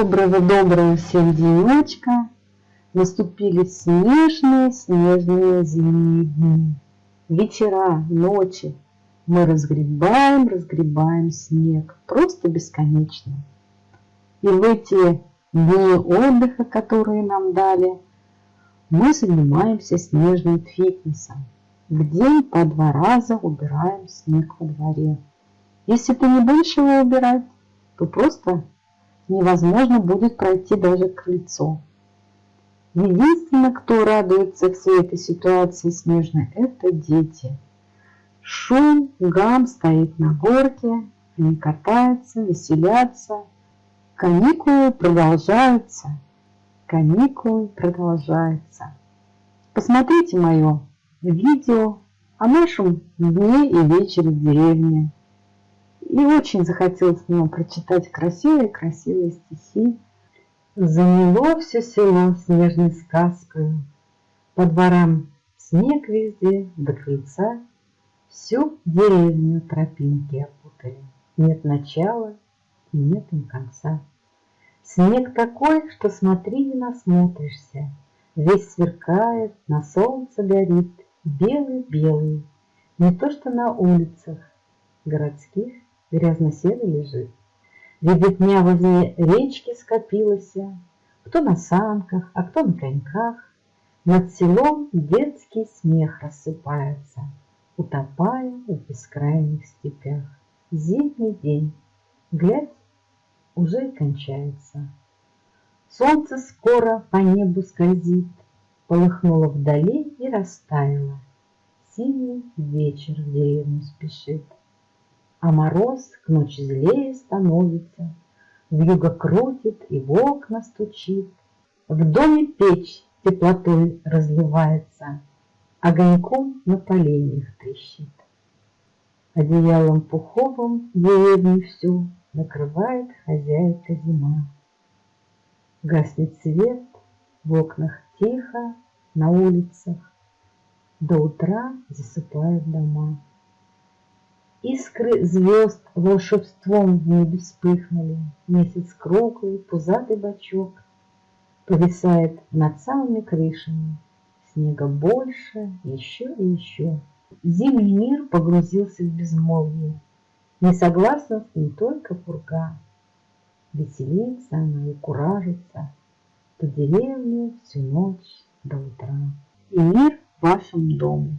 Доброго-доброго всем денечка. Наступили снежные-снежные зимние дни. Вечера, ночи. Мы разгребаем, разгребаем снег. Просто бесконечно. И в эти дни отдыха, которые нам дали, мы занимаемся снежным фитнесом. В день по два раза убираем снег во дворе. Если ты не будешь его убирать, то просто невозможно будет пройти даже крыльцо. Единственное, кто радуется всей этой ситуации снежной, это дети. Шум, гам стоит на горке, они катаются, веселятся. Каникулы продолжаются, каникулы продолжаются. Посмотрите мое видео о нашем дне и вечере в деревне. И очень захотелось мне прочитать красивые-красивые стихи. Заняло все село снежной сказкой, По дворам снег везде, до крыльца Всю деревню тропинки опутали. Нет начала и нет им конца. Снег такой, что смотри не насмотришься, Весь сверкает, на солнце горит, Белый-белый, не то что на улицах городских грязно-серый лежит. Видит возле речки скопилась, Кто на санках, а кто на коньках. Над селом детский смех рассыпается, Утопая в бескрайних степях. Зимний день, глядь, уже и кончается. Солнце скоро по небу скользит, Полыхнуло вдали и растаяло. Синий вечер в деревню спешит. А мороз к ночи злее становится, Вьюга крутит и в окна стучит. В доме печь теплотой разливается, Огоньком на поленьях трещит. Одеялом пуховым деревню всю Накрывает хозяйка зима. Гаснет свет, в окнах тихо, на улицах, До утра засыпают дома. Искры звезд волшебством в небе вспыхнули, Месяц круглый, пузатый бачок Повисает над самыми крышами, Снега больше, еще и еще. Зимний мир погрузился в безмолвие, Не согласна с ним только пурга. Веселится она и куражится По деревне всю ночь до утра. И мир вашему дому.